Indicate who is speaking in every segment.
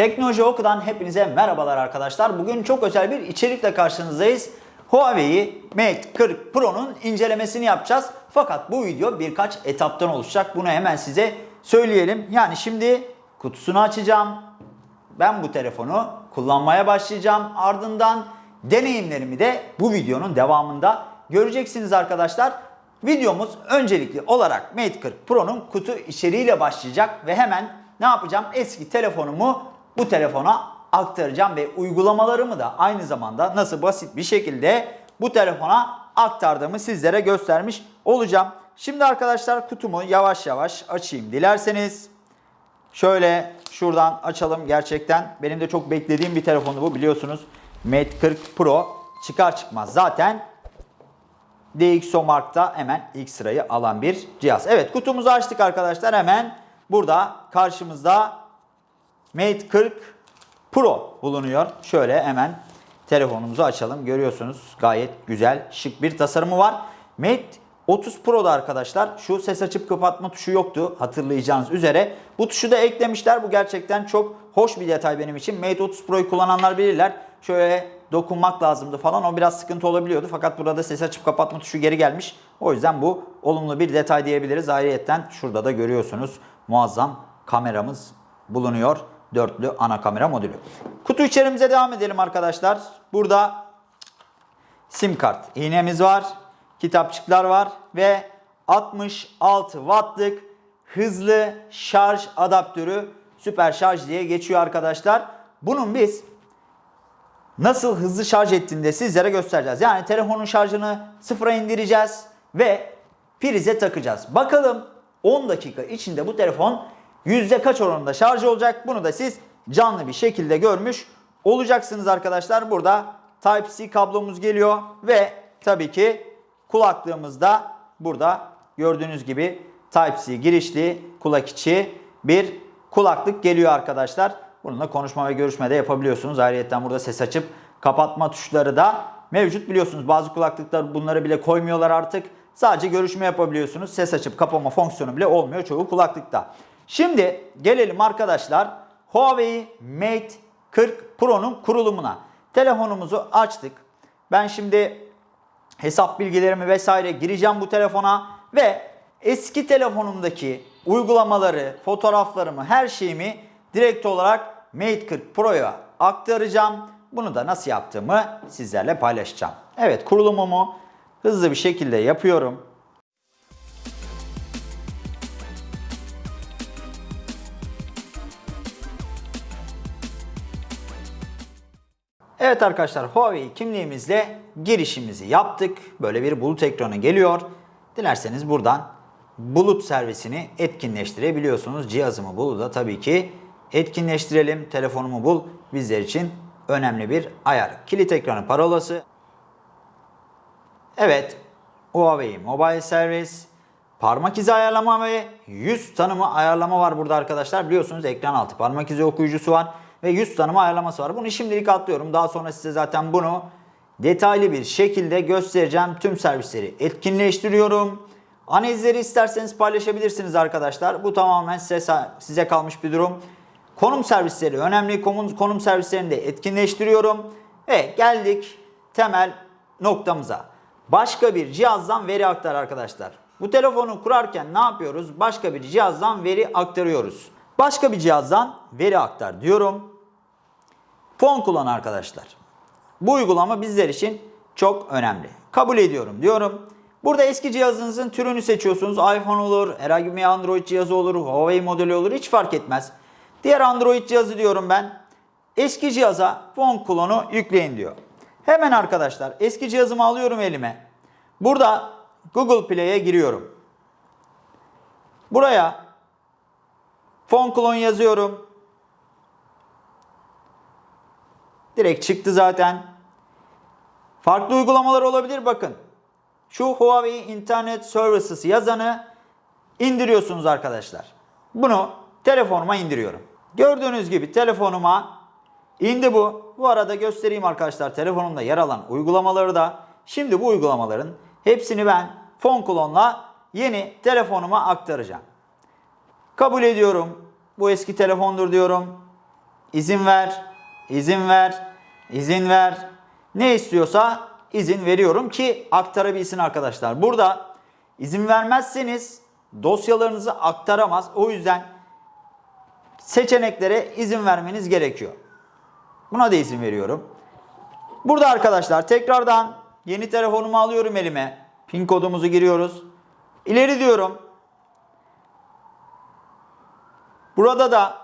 Speaker 1: Teknoloji Oku'dan hepinize merhabalar arkadaşlar. Bugün çok özel bir içerikle karşınızdayız. Huawei Mate 40 Pro'nun incelemesini yapacağız. Fakat bu video birkaç etaptan oluşacak. Bunu hemen size söyleyelim. Yani şimdi kutusunu açacağım. Ben bu telefonu kullanmaya başlayacağım. Ardından deneyimlerimi de bu videonun devamında göreceksiniz arkadaşlar. Videomuz öncelikli olarak Mate 40 Pro'nun kutu içeriğiyle başlayacak ve hemen ne yapacağım? Eski telefonumu bu telefona aktaracağım ve uygulamalarımı da aynı zamanda nasıl basit bir şekilde bu telefona aktardığımı sizlere göstermiş olacağım. Şimdi arkadaşlar kutumu yavaş yavaş açayım dilerseniz. Şöyle şuradan açalım gerçekten. Benim de çok beklediğim bir telefondu bu biliyorsunuz. Mate 40 Pro çıkar çıkmaz zaten DxOMark'ta hemen ilk sırayı alan bir cihaz. Evet kutumuzu açtık arkadaşlar. Hemen burada karşımızda Mate 40 Pro bulunuyor. Şöyle hemen telefonumuzu açalım. Görüyorsunuz gayet güzel şık bir tasarımı var. Mate 30 Pro'da arkadaşlar şu ses açıp kapatma tuşu yoktu hatırlayacağınız üzere. Bu tuşu da eklemişler. Bu gerçekten çok hoş bir detay benim için. Mate 30 Pro'yu kullananlar bilirler. Şöyle dokunmak lazımdı falan. O biraz sıkıntı olabiliyordu. Fakat burada ses açıp kapatma tuşu geri gelmiş. O yüzden bu olumlu bir detay diyebiliriz. Ayrıyeten şurada da görüyorsunuz muazzam kameramız bulunuyor. Dörtlü ana kamera modülü. Kutu içerimize devam edelim arkadaşlar. Burada sim kart iğnemiz var. Kitapçıklar var ve 66 wattlık hızlı şarj adaptörü süper şarj diye geçiyor arkadaşlar. Bunun biz nasıl hızlı şarj ettiğini de sizlere göstereceğiz. Yani telefonun şarjını sıfıra indireceğiz ve prize takacağız. Bakalım 10 dakika içinde bu telefon yüzde kaç oranında şarj olacak? Bunu da siz canlı bir şekilde görmüş olacaksınız arkadaşlar. Burada Type-C kablomuz geliyor ve tabii ki kulaklığımız da burada gördüğünüz gibi Type-C girişli kulak içi bir kulaklık geliyor arkadaşlar. Bununla konuşma ve görüşme de yapabiliyorsunuz. Ayrıca burada ses açıp kapatma tuşları da mevcut biliyorsunuz. Bazı kulaklıklar bunları bile koymuyorlar artık. Sadece görüşme yapabiliyorsunuz. Ses açıp kapama fonksiyonu bile olmuyor çoğu kulaklıkta. Şimdi gelelim arkadaşlar Huawei Mate 40 Pro'nun kurulumuna. Telefonumuzu açtık. Ben şimdi hesap bilgilerimi vesaire gireceğim bu telefona ve eski telefonumdaki uygulamaları, fotoğraflarımı, her şeyimi direkt olarak Mate 40 Pro'ya aktaracağım. Bunu da nasıl yaptığımı sizlerle paylaşacağım. Evet kurulumumu hızlı bir şekilde yapıyorum. Evet arkadaşlar Huawei kimliğimizle girişimizi yaptık. Böyle bir bulut ekranı geliyor. Dilerseniz buradan bulut servisini etkinleştirebiliyorsunuz. Cihazımı buluda tabii ki etkinleştirelim. Telefonumu bul bizler için önemli bir ayar. Kilit ekranı parolası. Evet Huawei Mobile Service parmak izi ayarlama ve yüz tanıma ayarlama var burada arkadaşlar. Biliyorsunuz ekran altı parmak izi okuyucusu var ve yüz tanıma ayarlaması var. Bunu şimdilik atlıyorum. Daha sonra size zaten bunu detaylı bir şekilde göstereceğim. Tüm servisleri etkinleştiriyorum. Analizleri isterseniz paylaşabilirsiniz arkadaşlar. Bu tamamen size, size kalmış bir durum. Konum servisleri önemli. Konum, servislerini de etkinleştiriyorum. Ve geldik temel noktamıza. Başka bir cihazdan veri aktar arkadaşlar. Bu telefonu kurarken ne yapıyoruz? Başka bir cihazdan veri aktarıyoruz. Başka bir cihazdan veri aktar diyorum. Fon kullan arkadaşlar. Bu uygulama bizler için çok önemli. Kabul ediyorum diyorum. Burada eski cihazınızın türünü seçiyorsunuz. iPhone olur, herhangi bir Android cihazı olur, Huawei modeli olur hiç fark etmez. Diğer Android cihazı diyorum ben. Eski cihaza fon klonu yükleyin diyor. Hemen arkadaşlar eski cihazımı alıyorum elime. Burada Google Play'e giriyorum. Buraya fon klon yazıyorum. Direkt çıktı zaten. Farklı uygulamalar olabilir bakın. Şu Huawei Internet Services yazanı indiriyorsunuz arkadaşlar. Bunu telefonuma indiriyorum. Gördüğünüz gibi telefonuma indi bu. Bu arada göstereyim arkadaşlar telefonumda yer alan uygulamaları da. Şimdi bu uygulamaların hepsini ben Phone Clone'la yeni telefonuma aktaracağım. Kabul ediyorum. Bu eski telefondur diyorum. izin ver, izin ver, izin ver. Ne istiyorsa izin veriyorum ki aktarabilsin arkadaşlar. Burada izin vermezseniz dosyalarınızı aktaramaz. O yüzden seçeneklere izin vermeniz gerekiyor. Buna da izin veriyorum. Burada arkadaşlar tekrardan yeni telefonumu alıyorum elime. Pin kodumuzu giriyoruz. İleri diyorum. Burada da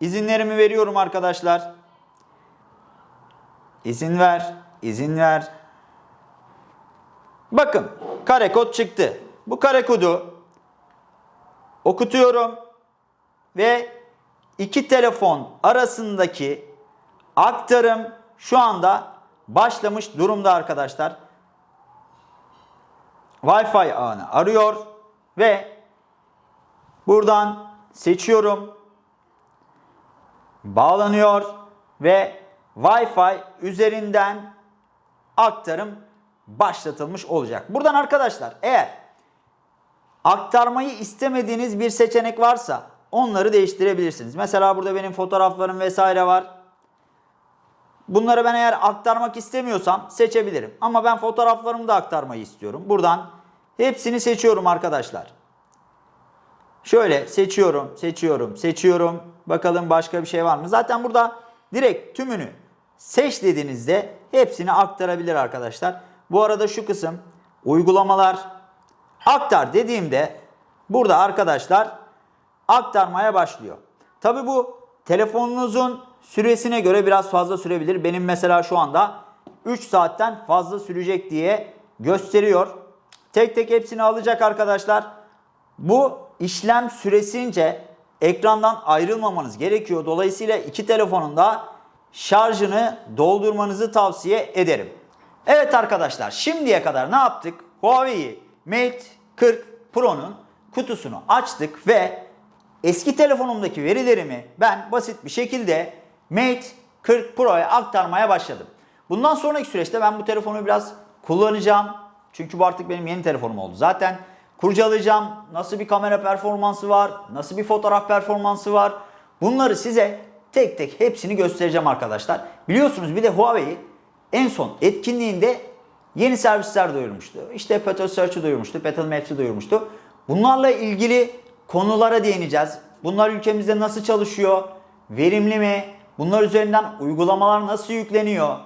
Speaker 1: izinlerimi veriyorum arkadaşlar. İzin ver, izin ver. Bakın kare kod çıktı. Bu kare kodu okutuyorum ve iki telefon arasındaki aktarım şu anda başlamış durumda arkadaşlar. Wi-Fi ağını arıyor ve buradan seçiyorum. Bağlanıyor ve Wi-Fi üzerinden aktarım başlatılmış olacak. Buradan arkadaşlar eğer aktarmayı istemediğiniz bir seçenek varsa onları değiştirebilirsiniz. Mesela burada benim fotoğraflarım vesaire var. Bunları ben eğer aktarmak istemiyorsam seçebilirim. Ama ben fotoğraflarımı da aktarmayı istiyorum. Buradan hepsini seçiyorum arkadaşlar. Şöyle seçiyorum, seçiyorum, seçiyorum. Bakalım başka bir şey var mı? Zaten burada direkt tümünü seç dediğinizde hepsini aktarabilir arkadaşlar. Bu arada şu kısım uygulamalar aktar dediğimde burada arkadaşlar aktarmaya başlıyor. Tabi bu telefonunuzun süresine göre biraz fazla sürebilir. Benim mesela şu anda 3 saatten fazla sürecek diye gösteriyor. Tek tek hepsini alacak arkadaşlar. Bu işlem süresince ekrandan ayrılmamanız gerekiyor. Dolayısıyla iki telefonun da şarjını doldurmanızı tavsiye ederim. Evet arkadaşlar şimdiye kadar ne yaptık? Huawei Mate 40 Pro'nun kutusunu açtık ve eski telefonumdaki verilerimi ben basit bir şekilde Mate 40 Pro'ya aktarmaya başladım. Bundan sonraki süreçte ben bu telefonu biraz kullanacağım. Çünkü bu artık benim yeni telefonum oldu. Zaten kurcalayacağım. Nasıl bir kamera performansı var, nasıl bir fotoğraf performansı var. Bunları size tek tek hepsini göstereceğim arkadaşlar. Biliyorsunuz bir de Huawei en son etkinliğinde yeni servisler duyurmuştu. İşte Petal Search'ı duyurmuştu, Petal Maps'i duyurmuştu. Bunlarla ilgili konulara değineceğiz. Bunlar ülkemizde nasıl çalışıyor? Verimli mi? Bunlar üzerinden uygulamalar nasıl yükleniyor?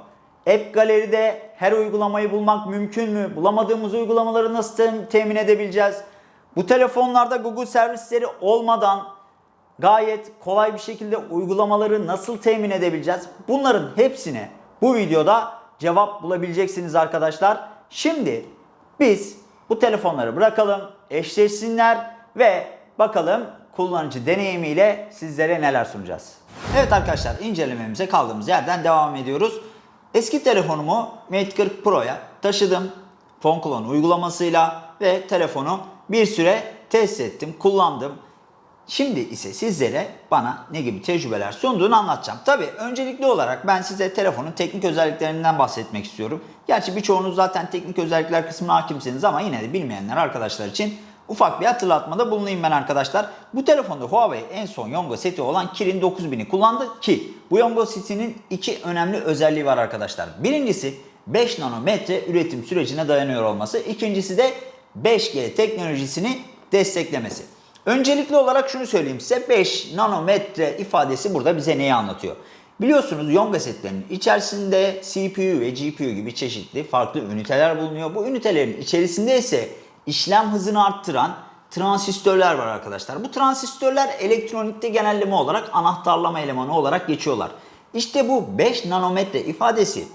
Speaker 1: App Gallery'de her uygulamayı bulmak mümkün mü? Bulamadığımız uygulamaları nasıl tem- temin edebileceğiz? Bu telefonlarda Google servisleri olmadan gayet kolay bir şekilde uygulamaları nasıl temin edebileceğiz? Bunların hepsine bu videoda cevap bulabileceksiniz arkadaşlar. Şimdi biz bu telefonları bırakalım, eşleşsinler ve bakalım kullanıcı deneyimiyle sizlere neler sunacağız. Evet arkadaşlar incelememize kaldığımız yerden devam ediyoruz. Eski telefonumu Mate 40 Pro'ya taşıdım. PhoneClone uygulamasıyla ve telefonu bir süre test ettim, kullandım. Şimdi ise sizlere bana ne gibi tecrübeler sunduğunu anlatacağım. Tabii öncelikli olarak ben size telefonun teknik özelliklerinden bahsetmek istiyorum. Gerçi birçoğunuz zaten teknik özellikler kısmına hakimsiniz ama yine de bilmeyenler arkadaşlar için ufak bir hatırlatmada bulunayım ben arkadaşlar. Bu telefonda Huawei en son Yonga seti olan Kirin 9000'i kullandı ki bu Yonga setinin iki önemli özelliği var arkadaşlar. Birincisi 5 nanometre üretim sürecine dayanıyor olması. İkincisi de 5G teknolojisini desteklemesi. Öncelikli olarak şunu söyleyeyim size 5 nanometre ifadesi burada bize neyi anlatıyor? Biliyorsunuz Yonga setlerinin içerisinde CPU ve GPU gibi çeşitli farklı üniteler bulunuyor. Bu ünitelerin içerisinde ise işlem hızını arttıran transistörler var arkadaşlar. Bu transistörler elektronikte genelleme olarak anahtarlama elemanı olarak geçiyorlar. İşte bu 5 nanometre ifadesi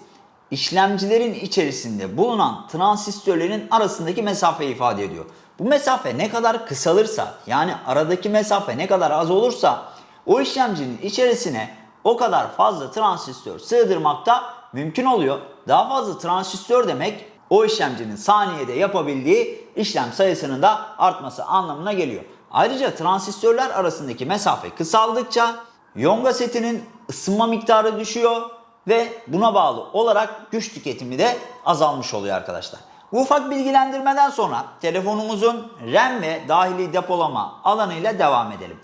Speaker 1: işlemcilerin içerisinde bulunan transistörlerin arasındaki mesafeyi ifade ediyor. Bu mesafe ne kadar kısalırsa yani aradaki mesafe ne kadar az olursa o işlemcinin içerisine o kadar fazla transistör sığdırmakta mümkün oluyor. Daha fazla transistör demek o işlemcinin saniyede yapabildiği işlem sayısının da artması anlamına geliyor. Ayrıca transistörler arasındaki mesafe kısaldıkça Yonga setinin ısınma miktarı düşüyor ve buna bağlı olarak güç tüketimi de azalmış oluyor arkadaşlar. Bu ufak bilgilendirmeden sonra telefonumuzun RAM ve dahili depolama alanıyla devam edelim.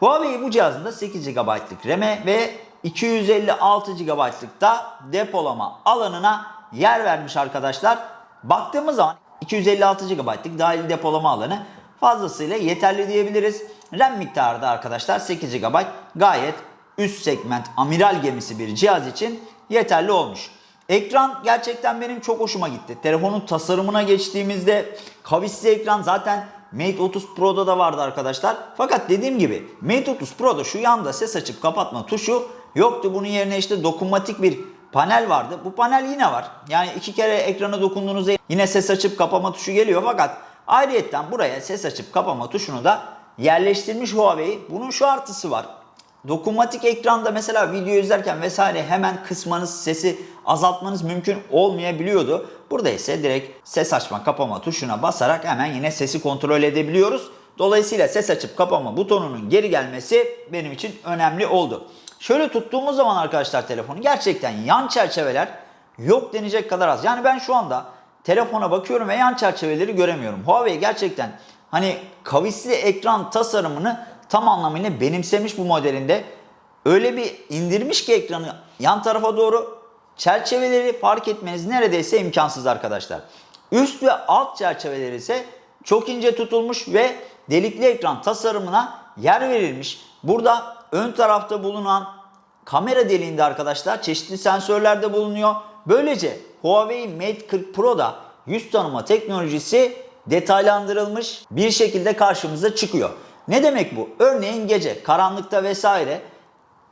Speaker 1: Huawei bu cihazında 8 GB'lık RAM'e ve 256 GB'lık da depolama alanına yer vermiş arkadaşlar. Baktığımız zaman 256 GB'lık dahil depolama alanı fazlasıyla yeterli diyebiliriz. RAM miktarı da arkadaşlar 8 GB gayet üst segment amiral gemisi bir cihaz için yeterli olmuş. Ekran gerçekten benim çok hoşuma gitti. Telefonun tasarımına geçtiğimizde kavisli ekran zaten Mate 30 Pro'da da vardı arkadaşlar. Fakat dediğim gibi Mate 30 Pro'da şu yanda ses açıp kapatma tuşu yoktu. Bunun yerine işte dokunmatik bir panel vardı. Bu panel yine var. Yani iki kere ekrana dokunduğunuzda yine ses açıp kapama tuşu geliyor. Fakat ayrıyetten buraya ses açıp kapama tuşunu da yerleştirmiş Huawei. Bunun şu artısı var. Dokunmatik ekranda mesela video izlerken vesaire hemen kısmanız, sesi azaltmanız mümkün olmayabiliyordu. Burada ise direkt ses açma kapama tuşuna basarak hemen yine sesi kontrol edebiliyoruz. Dolayısıyla ses açıp kapama butonunun geri gelmesi benim için önemli oldu. Şöyle tuttuğumuz zaman arkadaşlar telefonu gerçekten yan çerçeveler yok denecek kadar az. Yani ben şu anda telefona bakıyorum ve yan çerçeveleri göremiyorum. Huawei gerçekten hani kavisli ekran tasarımını tam anlamıyla benimsemiş bu modelinde. Öyle bir indirmiş ki ekranı yan tarafa doğru çerçeveleri fark etmeniz neredeyse imkansız arkadaşlar. Üst ve alt çerçeveler ise çok ince tutulmuş ve delikli ekran tasarımına yer verilmiş. Burada ön tarafta bulunan kamera deliğinde arkadaşlar çeşitli sensörler de bulunuyor. Böylece Huawei Mate 40 Pro'da yüz tanıma teknolojisi detaylandırılmış bir şekilde karşımıza çıkıyor. Ne demek bu? Örneğin gece karanlıkta vesaire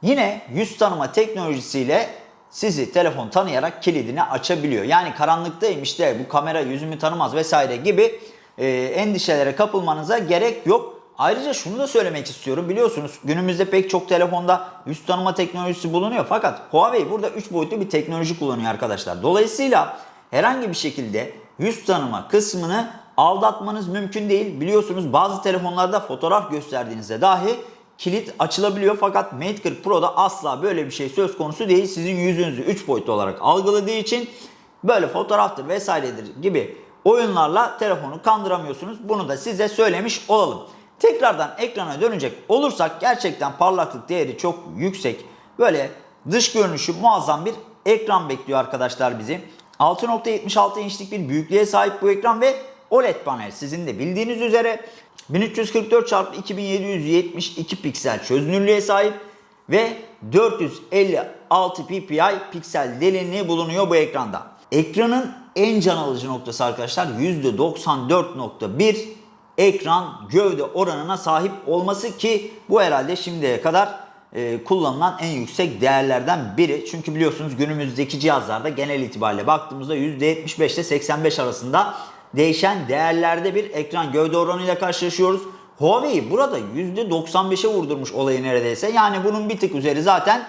Speaker 1: yine yüz tanıma teknolojisiyle sizi telefon tanıyarak kilidini açabiliyor. Yani karanlıktayım işte bu kamera yüzümü tanımaz vesaire gibi e, endişelere kapılmanıza gerek yok. Ayrıca şunu da söylemek istiyorum. Biliyorsunuz günümüzde pek çok telefonda yüz tanıma teknolojisi bulunuyor. Fakat Huawei burada 3 boyutlu bir teknoloji kullanıyor arkadaşlar. Dolayısıyla herhangi bir şekilde yüz tanıma kısmını aldatmanız mümkün değil. Biliyorsunuz bazı telefonlarda fotoğraf gösterdiğinizde dahi kilit açılabiliyor. Fakat Mate 40 Pro'da asla böyle bir şey söz konusu değil. Sizin yüzünüzü 3 boyutlu olarak algıladığı için böyle fotoğraftır vesairedir gibi oyunlarla telefonu kandıramıyorsunuz. Bunu da size söylemiş olalım. Tekrardan ekrana dönecek olursak gerçekten parlaklık değeri çok yüksek. Böyle dış görünüşü muazzam bir ekran bekliyor arkadaşlar bizi. 6.76 inçlik bir büyüklüğe sahip bu ekran ve OLED panel sizin de bildiğiniz üzere 1344 x 2772 piksel çözünürlüğe sahip ve 456 ppi piksel derinliği bulunuyor bu ekranda. Ekranın en can alıcı noktası arkadaşlar %94.1 ekran gövde oranına sahip olması ki bu herhalde şimdiye kadar e, kullanılan en yüksek değerlerden biri. Çünkü biliyorsunuz günümüzdeki cihazlarda genel itibariyle baktığımızda %75 ile 85 arasında değişen değerlerde bir ekran gövde oranıyla karşılaşıyoruz. Huawei burada %95'e vurdurmuş olayı neredeyse. Yani bunun bir tık üzeri zaten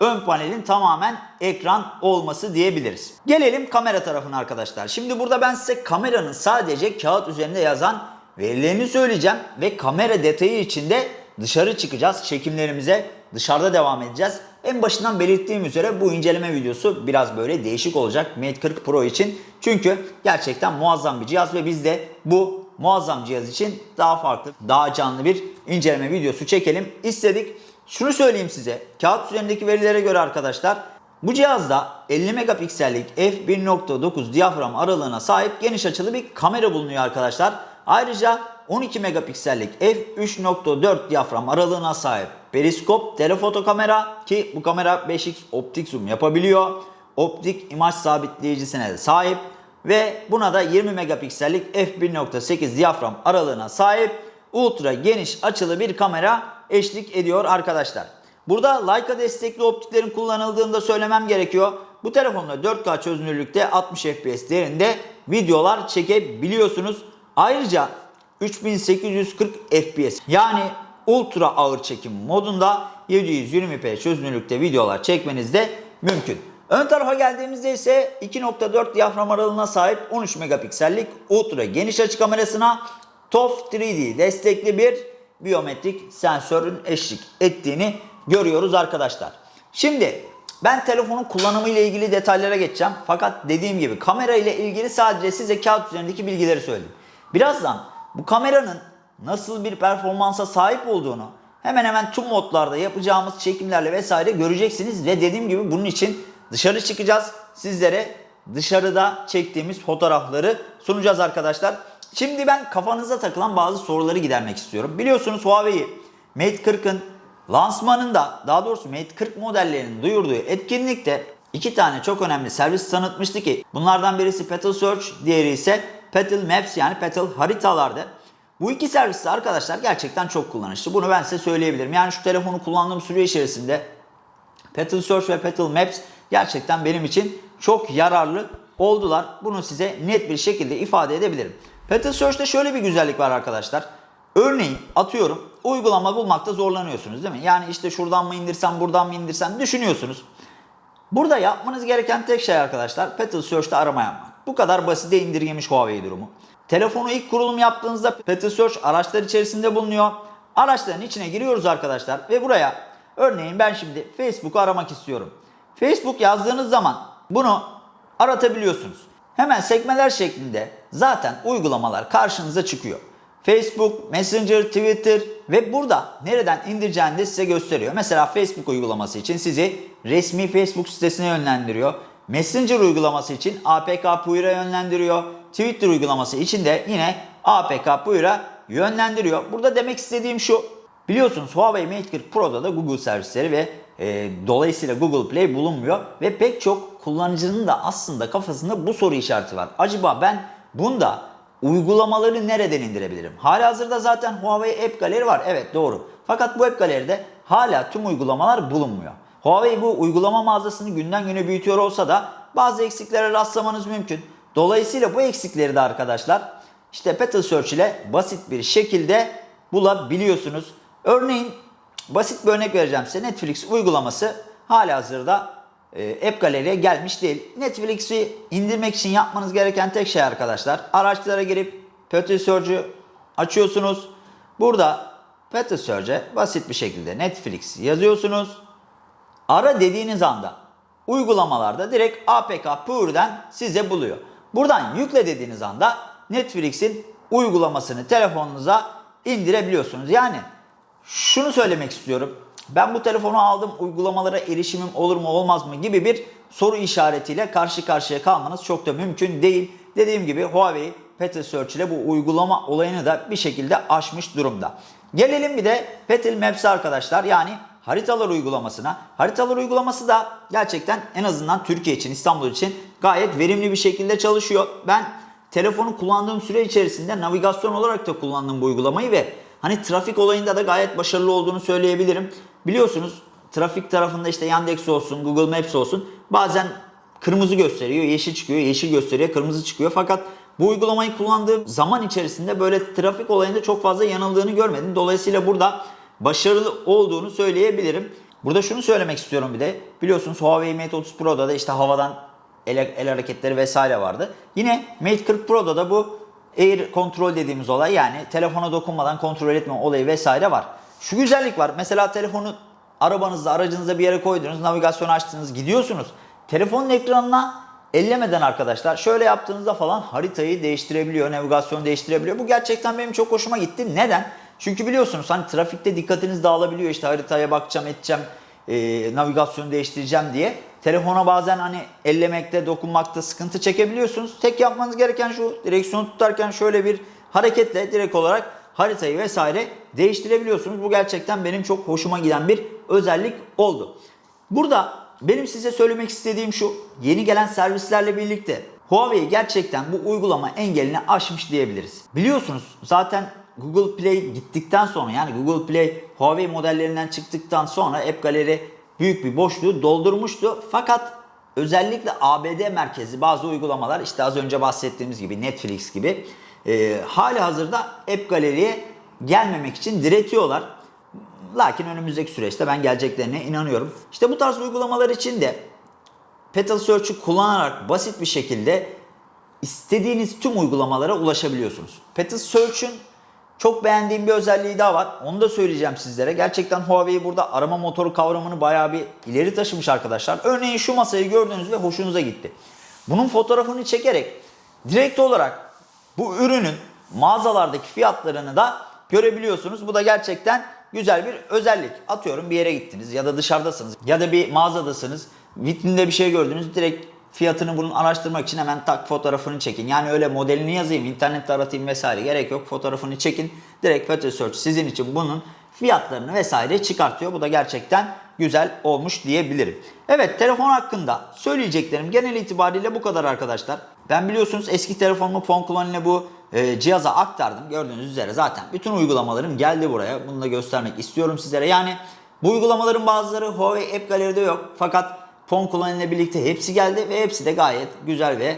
Speaker 1: ön panelin tamamen ekran olması diyebiliriz. Gelelim kamera tarafına arkadaşlar. Şimdi burada ben size kameranın sadece kağıt üzerinde yazan verilerini söyleyeceğim ve kamera detayı içinde dışarı çıkacağız. Çekimlerimize dışarıda devam edeceğiz. En başından belirttiğim üzere bu inceleme videosu biraz böyle değişik olacak Mate 40 Pro için. Çünkü gerçekten muazzam bir cihaz ve biz de bu muazzam cihaz için daha farklı, daha canlı bir inceleme videosu çekelim istedik. Şunu söyleyeyim size. Kağıt üzerindeki verilere göre arkadaşlar bu cihazda 50 megapiksellik f1.9 diyafram aralığına sahip geniş açılı bir kamera bulunuyor arkadaşlar. Ayrıca 12 megapiksellik f3.4 diyafram aralığına sahip periskop telefoto kamera ki bu kamera 5x optik zoom yapabiliyor. Optik imaj sabitleyicisine de sahip ve buna da 20 megapiksellik f1.8 diyafram aralığına sahip ultra geniş açılı bir kamera eşlik ediyor arkadaşlar. Burada Leica destekli optiklerin kullanıldığını da söylemem gerekiyor. Bu telefonla 4K çözünürlükte 60 FPS değerinde videolar çekebiliyorsunuz. Ayrıca 3840 FPS yani ultra ağır çekim modunda 720p çözünürlükte videolar çekmeniz de mümkün. Ön tarafa geldiğimizde ise 2.4 diyafram aralığına sahip 13 megapiksellik ultra geniş açı kamerasına TOF 3D destekli bir biyometrik sensörün eşlik ettiğini görüyoruz arkadaşlar. Şimdi ben telefonun kullanımı ile ilgili detaylara geçeceğim. Fakat dediğim gibi kamera ile ilgili sadece size kağıt üzerindeki bilgileri söyledim. Birazdan bu kameranın nasıl bir performansa sahip olduğunu hemen hemen tüm modlarda yapacağımız çekimlerle vesaire göreceksiniz. Ve dediğim gibi bunun için dışarı çıkacağız. Sizlere dışarıda çektiğimiz fotoğrafları sunacağız arkadaşlar. Şimdi ben kafanıza takılan bazı soruları gidermek istiyorum. Biliyorsunuz Huawei Mate 40'ın lansmanında daha doğrusu Mate 40 modellerinin duyurduğu etkinlikte iki tane çok önemli servis tanıtmıştı ki bunlardan birisi Petal Search, diğeri ise Petal Maps yani Petal haritalardı. Bu iki servis de arkadaşlar gerçekten çok kullanışlı. Bunu ben size söyleyebilirim. Yani şu telefonu kullandığım süre içerisinde Petal Search ve Petal Maps gerçekten benim için çok yararlı oldular. Bunu size net bir şekilde ifade edebilirim. Petal Search'te şöyle bir güzellik var arkadaşlar. Örneğin atıyorum uygulama bulmakta zorlanıyorsunuz değil mi? Yani işte şuradan mı indirsem buradan mı indirsem düşünüyorsunuz. Burada yapmanız gereken tek şey arkadaşlar Petal Search'te arama yapmak. Bu kadar basite indirgemiş Huawei durumu. Telefonu ilk kurulum yaptığınızda Petal Search araçlar içerisinde bulunuyor. Araçların içine giriyoruz arkadaşlar ve buraya örneğin ben şimdi Facebook'u aramak istiyorum. Facebook yazdığınız zaman bunu aratabiliyorsunuz. Hemen sekmeler şeklinde zaten uygulamalar karşınıza çıkıyor. Facebook, Messenger, Twitter ve burada nereden indireceğini de size gösteriyor. Mesela Facebook uygulaması için sizi resmi Facebook sitesine yönlendiriyor. Messenger uygulaması için APK Puyur'a yönlendiriyor. Twitter uygulaması için de yine APK Puyur'a yönlendiriyor. Burada demek istediğim şu. Biliyorsunuz Huawei Mate 40 Pro'da da Google servisleri ve e, dolayısıyla Google Play bulunmuyor. Ve pek çok kullanıcının da aslında kafasında bu soru işareti var. Acaba ben bunda uygulamaları nereden indirebilirim? Halihazırda zaten Huawei App Gallery var. Evet doğru. Fakat bu App Gallery'de hala tüm uygulamalar bulunmuyor. Huawei bu uygulama mağazasını günden güne büyütüyor olsa da bazı eksiklere rastlamanız mümkün. Dolayısıyla bu eksikleri de arkadaşlar işte Petal Search ile basit bir şekilde bulabiliyorsunuz. Örneğin basit bir örnek vereceğim size. Netflix uygulaması halihazırda e, App Gallery'e gelmiş değil. Netflix'i indirmek için yapmanız gereken tek şey arkadaşlar. Araçlara girip Petal Search'ü açıyorsunuz. Burada Petal Search'e basit bir şekilde Netflix yazıyorsunuz. Ara dediğiniz anda uygulamalarda direkt APK Pure'den size buluyor. Buradan yükle dediğiniz anda Netflix'in uygulamasını telefonunuza indirebiliyorsunuz. Yani şunu söylemek istiyorum. Ben bu telefonu aldım uygulamalara erişimim olur mu olmaz mı gibi bir soru işaretiyle karşı karşıya kalmanız çok da mümkün değil. Dediğim gibi Huawei Petal Search ile bu uygulama olayını da bir şekilde aşmış durumda. Gelelim bir de Petal Maps arkadaşlar yani haritalar uygulamasına. Haritalar uygulaması da gerçekten en azından Türkiye için, İstanbul için gayet verimli bir şekilde çalışıyor. Ben telefonu kullandığım süre içerisinde navigasyon olarak da kullandım bu uygulamayı ve hani trafik olayında da gayet başarılı olduğunu söyleyebilirim. Biliyorsunuz trafik tarafında işte Yandex olsun, Google Maps olsun bazen kırmızı gösteriyor, yeşil çıkıyor, yeşil gösteriyor, kırmızı çıkıyor. Fakat bu uygulamayı kullandığım zaman içerisinde böyle trafik olayında çok fazla yanıldığını görmedim. Dolayısıyla burada başarılı olduğunu söyleyebilirim. Burada şunu söylemek istiyorum bir de. Biliyorsunuz Huawei Mate 30 Pro'da da işte havadan el, el hareketleri vesaire vardı. Yine Mate 40 Pro'da da bu Air kontrol dediğimiz olay yani telefona dokunmadan kontrol etme olayı vesaire var. Şu güzellik var. Mesela telefonu arabanızda, aracınızda bir yere koydunuz, navigasyon açtınız, gidiyorsunuz. Telefonun ekranına ellemeden arkadaşlar şöyle yaptığınızda falan haritayı değiştirebiliyor, navigasyonu değiştirebiliyor. Bu gerçekten benim çok hoşuma gitti. Neden? Çünkü biliyorsunuz hani trafikte dikkatiniz dağılabiliyor işte haritaya bakacağım edeceğim e, navigasyonu değiştireceğim diye. Telefona bazen hani ellemekte dokunmakta sıkıntı çekebiliyorsunuz. Tek yapmanız gereken şu direksiyonu tutarken şöyle bir hareketle direkt olarak haritayı vesaire değiştirebiliyorsunuz. Bu gerçekten benim çok hoşuma giden bir özellik oldu. Burada benim size söylemek istediğim şu yeni gelen servislerle birlikte Huawei gerçekten bu uygulama engelini aşmış diyebiliriz. Biliyorsunuz zaten Google Play gittikten sonra yani Google Play Huawei modellerinden çıktıktan sonra App Gallery büyük bir boşluğu doldurmuştu. Fakat özellikle ABD merkezi bazı uygulamalar işte az önce bahsettiğimiz gibi Netflix gibi e, hali hazırda App Gallery'e gelmemek için diretiyorlar. Lakin önümüzdeki süreçte ben geleceklerine inanıyorum. İşte bu tarz uygulamalar için de Petal Search'ü kullanarak basit bir şekilde istediğiniz tüm uygulamalara ulaşabiliyorsunuz. Petal Search'ün çok beğendiğim bir özelliği daha var. Onu da söyleyeceğim sizlere. Gerçekten Huawei burada arama motoru kavramını bayağı bir ileri taşımış arkadaşlar. Örneğin şu masayı gördünüz ve hoşunuza gitti. Bunun fotoğrafını çekerek direkt olarak bu ürünün mağazalardaki fiyatlarını da görebiliyorsunuz. Bu da gerçekten güzel bir özellik. Atıyorum bir yere gittiniz ya da dışarıdasınız ya da bir mağazadasınız. Vitrinde bir şey gördünüz direkt fiyatını bunun araştırmak için hemen tak fotoğrafını çekin. Yani öyle modelini yazayım, internette aratayım vesaire gerek yok. Fotoğrafını çekin. Direkt Petal Search sizin için bunun fiyatlarını vesaire çıkartıyor. Bu da gerçekten güzel olmuş diyebilirim. Evet telefon hakkında söyleyeceklerim genel itibariyle bu kadar arkadaşlar. Ben biliyorsunuz eski telefonumu Fonklon ile bu e, cihaza aktardım. Gördüğünüz üzere zaten bütün uygulamalarım geldi buraya. Bunu da göstermek istiyorum sizlere. Yani bu uygulamaların bazıları Huawei App Gallery'de yok. Fakat Fonklon ile birlikte hepsi geldi ve hepsi de gayet güzel ve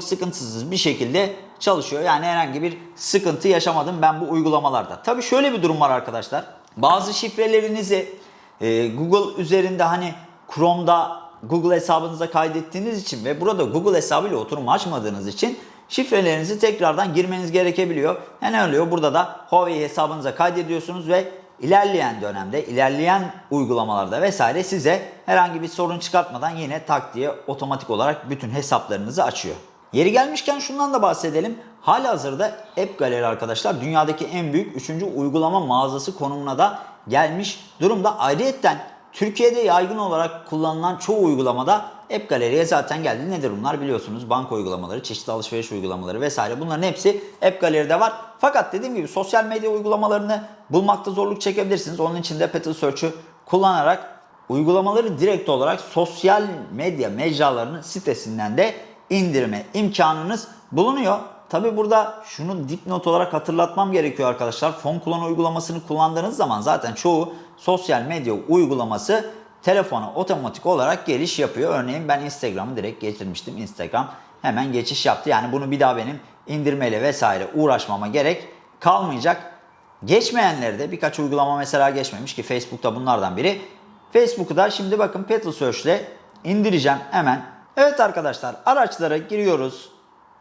Speaker 1: sıkıntısız bir şekilde çalışıyor. Yani herhangi bir sıkıntı yaşamadım ben bu uygulamalarda. Tabii şöyle bir durum var arkadaşlar. Bazı şifrelerinizi e, Google üzerinde hani Chrome'da Google hesabınıza kaydettiğiniz için ve burada Google hesabıyla oturum açmadığınız için şifrelerinizi tekrardan girmeniz gerekebiliyor. Yani oluyor burada da Huawei hesabınıza kaydediyorsunuz ve ilerleyen dönemde, ilerleyen uygulamalarda vesaire size herhangi bir sorun çıkartmadan yine tak diye otomatik olarak bütün hesaplarınızı açıyor. Yeri gelmişken şundan da bahsedelim. Halihazırda App Gallery arkadaşlar dünyadaki en büyük 3. uygulama mağazası konumuna da gelmiş durumda. Ayrıyeten Türkiye'de yaygın olarak kullanılan çoğu uygulamada App Gallery'e zaten geldi. Nedir bunlar biliyorsunuz. Banka uygulamaları, çeşitli alışveriş uygulamaları vesaire bunların hepsi App Gallery'de var. Fakat dediğim gibi sosyal medya uygulamalarını bulmakta zorluk çekebilirsiniz. Onun için de Petal Search'ü kullanarak uygulamaları direkt olarak sosyal medya mecralarının sitesinden de indirme imkanınız bulunuyor. Tabi burada şunu dipnot olarak hatırlatmam gerekiyor arkadaşlar. Fon kullanı uygulamasını kullandığınız zaman zaten çoğu sosyal medya uygulaması telefona otomatik olarak geliş yapıyor. Örneğin ben Instagram'ı direkt getirmiştim. Instagram hemen geçiş yaptı. Yani bunu bir daha benim indirmeyle vesaire uğraşmama gerek kalmayacak. Geçmeyenleri de birkaç uygulama mesela geçmemiş ki Facebook'ta bunlardan biri. Facebook'u da şimdi bakın Petal Search ile indireceğim hemen. Evet arkadaşlar araçlara giriyoruz.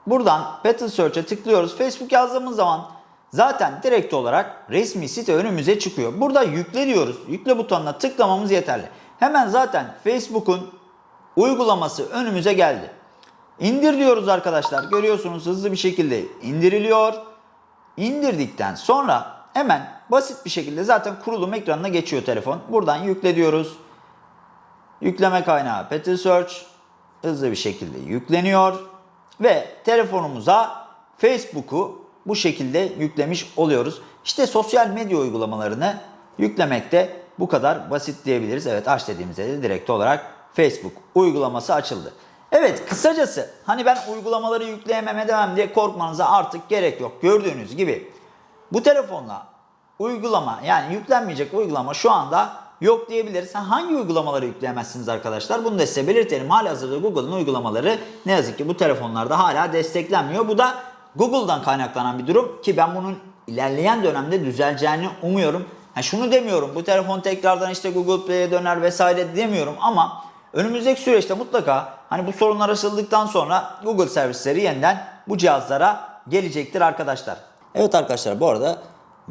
Speaker 1: Buradan Petal Search'e tıklıyoruz. Facebook yazdığımız zaman zaten direkt olarak resmi site önümüze çıkıyor. Burada yükle diyoruz. Yükle butonuna tıklamamız yeterli. Hemen zaten Facebook'un uygulaması önümüze geldi. İndir diyoruz arkadaşlar. Görüyorsunuz hızlı bir şekilde indiriliyor. İndirdikten sonra hemen basit bir şekilde zaten kurulum ekranına geçiyor telefon. Buradan yükle diyoruz. Yükleme kaynağı Petal Search hızlı bir şekilde yükleniyor ve telefonumuza Facebook'u bu şekilde yüklemiş oluyoruz. İşte sosyal medya uygulamalarını yüklemekte bu kadar basit diyebiliriz. Evet aç dediğimizde de direkt olarak Facebook uygulaması açıldı. Evet kısacası hani ben uygulamaları yükleyemem edemem diye korkmanıza artık gerek yok. Gördüğünüz gibi bu telefonla uygulama yani yüklenmeyecek uygulama şu anda yok diyebiliriz. Ha, hangi uygulamaları yükleyemezsiniz arkadaşlar? Bunu da size belirtelim. Halihazırda Google'ın uygulamaları ne yazık ki bu telefonlarda hala desteklenmiyor. Bu da Google'dan kaynaklanan bir durum ki ben bunun ilerleyen dönemde düzeleceğini umuyorum. Ha, şunu demiyorum bu telefon tekrardan işte Google Play'e döner vesaire demiyorum ama önümüzdeki süreçte mutlaka hani bu sorunlar aşıldıktan sonra Google servisleri yeniden bu cihazlara gelecektir arkadaşlar. Evet arkadaşlar bu arada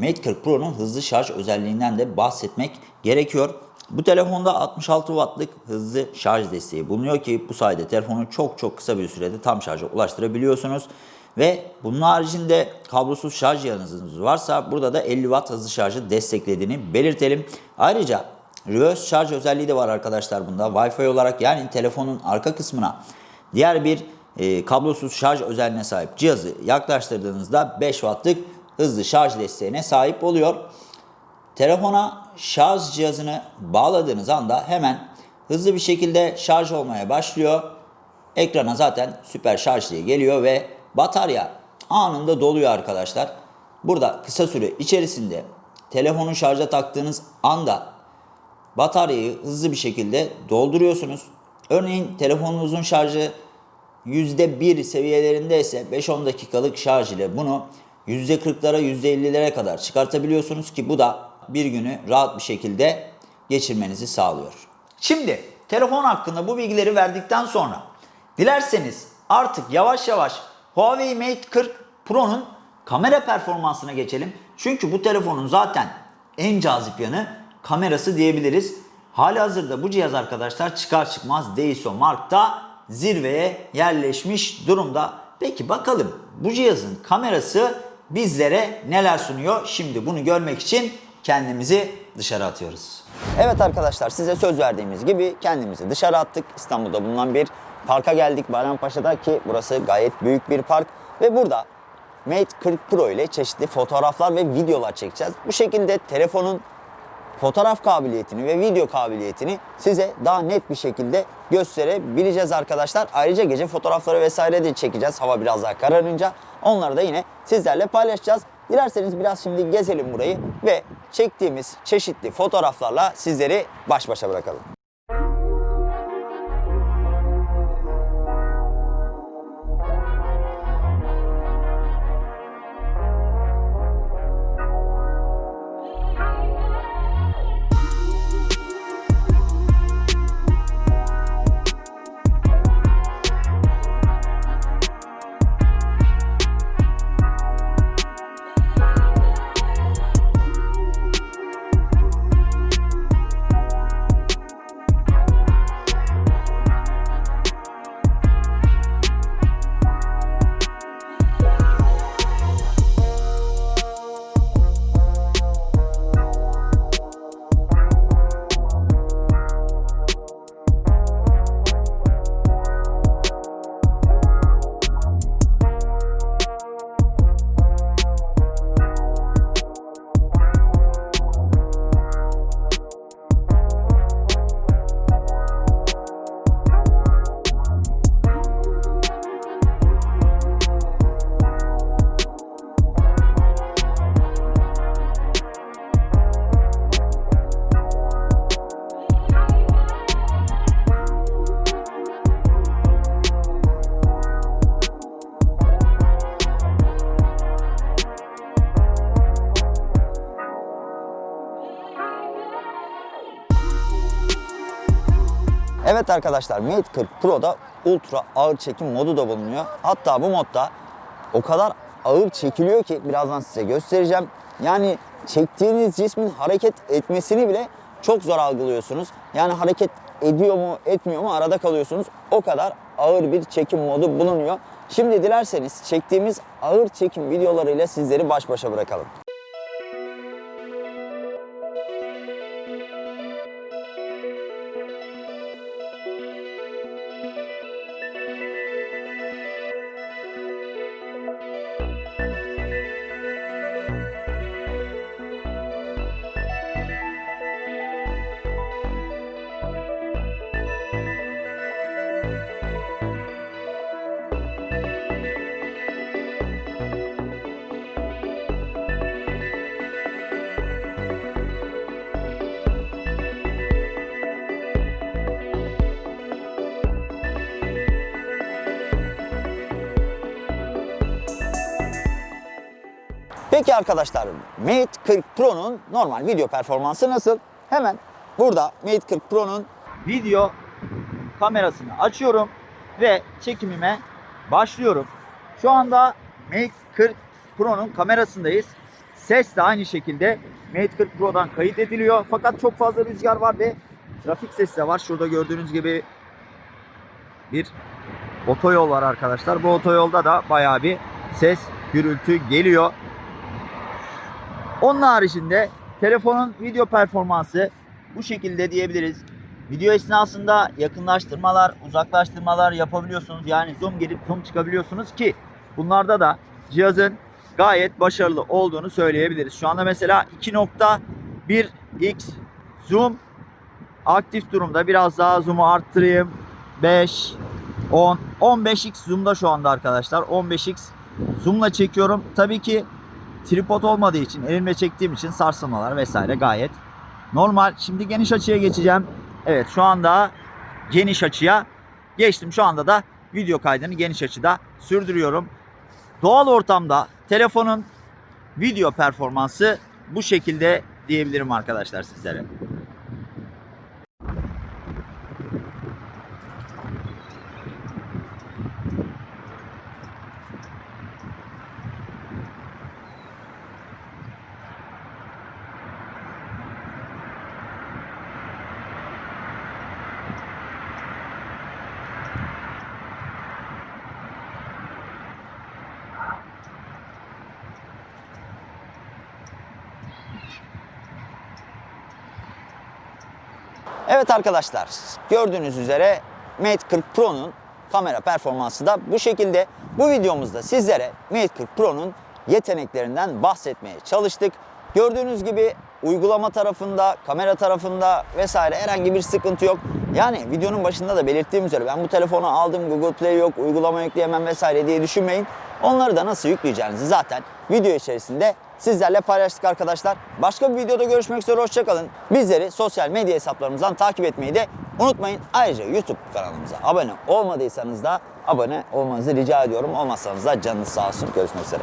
Speaker 1: Mate 40 Pro'nun hızlı şarj özelliğinden de bahsetmek gerekiyor. Bu telefonda 66 wattlık hızlı şarj desteği bulunuyor ki bu sayede telefonu çok çok kısa bir sürede tam şarja ulaştırabiliyorsunuz. Ve bunun haricinde kablosuz şarj cihazınız varsa burada da 50 watt hızlı şarjı desteklediğini belirtelim. Ayrıca reverse şarj özelliği de var arkadaşlar bunda. Wi-Fi olarak yani telefonun arka kısmına diğer bir e, kablosuz şarj özelliğine sahip cihazı yaklaştırdığınızda 5 wattlık hızlı şarj desteğine sahip oluyor. Telefona şarj cihazını bağladığınız anda hemen hızlı bir şekilde şarj olmaya başlıyor. Ekrana zaten süper şarj diye geliyor ve batarya anında doluyor arkadaşlar. Burada kısa süre içerisinde telefonu şarja taktığınız anda bataryayı hızlı bir şekilde dolduruyorsunuz. Örneğin telefonunuzun şarjı %1 seviyelerinde ise 5-10 dakikalık şarj ile bunu %40'lara %50'lere kadar çıkartabiliyorsunuz ki bu da bir günü rahat bir şekilde geçirmenizi sağlıyor. Şimdi telefon hakkında bu bilgileri verdikten sonra dilerseniz artık yavaş yavaş Huawei Mate 40 Pro'nun kamera performansına geçelim. Çünkü bu telefonun zaten en cazip yanı kamerası diyebiliriz. Hali hazırda bu cihaz arkadaşlar çıkar çıkmaz Daiso Mark'ta zirveye yerleşmiş durumda. Peki bakalım bu cihazın kamerası bizlere neler sunuyor? Şimdi bunu görmek için kendimizi dışarı atıyoruz.
Speaker 2: Evet arkadaşlar size söz verdiğimiz gibi kendimizi dışarı attık. İstanbul'da bulunan bir parka geldik Bayrampaşa'da ki burası gayet büyük bir park. Ve burada Mate 40 Pro ile çeşitli fotoğraflar ve videolar çekeceğiz. Bu şekilde telefonun fotoğraf kabiliyetini ve video kabiliyetini size daha net bir şekilde gösterebileceğiz arkadaşlar. Ayrıca gece fotoğrafları vesaire de çekeceğiz hava biraz daha kararınca. Onları da yine sizlerle paylaşacağız. Dilerseniz biraz şimdi gezelim burayı ve çektiğimiz çeşitli fotoğraflarla sizleri baş başa bırakalım. Evet arkadaşlar Mate 40 Pro'da ultra ağır çekim modu da bulunuyor. Hatta bu modda o kadar ağır çekiliyor ki birazdan size göstereceğim. Yani çektiğiniz cismin hareket etmesini bile çok zor algılıyorsunuz. Yani hareket ediyor mu etmiyor mu arada kalıyorsunuz. O kadar ağır bir çekim modu bulunuyor. Şimdi dilerseniz çektiğimiz ağır çekim videolarıyla sizleri baş başa bırakalım. Peki arkadaşlar Mate 40 Pro'nun normal video performansı nasıl? Hemen burada Mate 40 Pro'nun
Speaker 1: Video kamerasını açıyorum ve çekimime başlıyorum. Şu anda Mate 40 Pro'nun kamerasındayız. Ses de aynı şekilde Mate 40 Pro'dan kayıt ediliyor. Fakat çok fazla rüzgar var ve trafik sesi de var. Şurada gördüğünüz gibi bir otoyol var arkadaşlar. Bu otoyolda da bayağı bir ses, gürültü geliyor. Onun haricinde telefonun video performansı bu şekilde diyebiliriz. Video esnasında yakınlaştırmalar, uzaklaştırmalar yapabiliyorsunuz. Yani zoom girip zoom çıkabiliyorsunuz ki bunlarda da cihazın gayet başarılı olduğunu söyleyebiliriz. Şu anda mesela 2.1x zoom aktif durumda. Biraz daha zoom'u arttırayım. 5, 10, 15x zoom'da şu anda arkadaşlar. 15x zoom'la çekiyorum. Tabii ki tripod olmadığı için elimle çektiğim için sarsılmalar vesaire gayet normal. Şimdi geniş açıya geçeceğim. Evet şu anda geniş açıya geçtim. Şu anda da video kaydını geniş açıda sürdürüyorum. Doğal ortamda telefonun video performansı bu şekilde diyebilirim arkadaşlar sizlere.
Speaker 2: Evet arkadaşlar gördüğünüz üzere Mate 40 Pro'nun kamera performansı da bu şekilde. Bu videomuzda sizlere Mate 40 Pro'nun yeteneklerinden bahsetmeye çalıştık. Gördüğünüz gibi uygulama tarafında, kamera tarafında vesaire herhangi bir sıkıntı yok. Yani videonun başında da belirttiğim üzere ben bu telefonu aldım Google Play yok, uygulama yükleyemem vesaire diye düşünmeyin. Onları da nasıl yükleyeceğinizi zaten video içerisinde sizlerle paylaştık arkadaşlar. Başka bir videoda görüşmek üzere hoşçakalın. Bizleri sosyal medya hesaplarımızdan takip etmeyi de unutmayın. Ayrıca YouTube kanalımıza abone olmadıysanız da abone olmanızı rica ediyorum. Olmazsanız da canınız sağ olsun. Görüşmek üzere.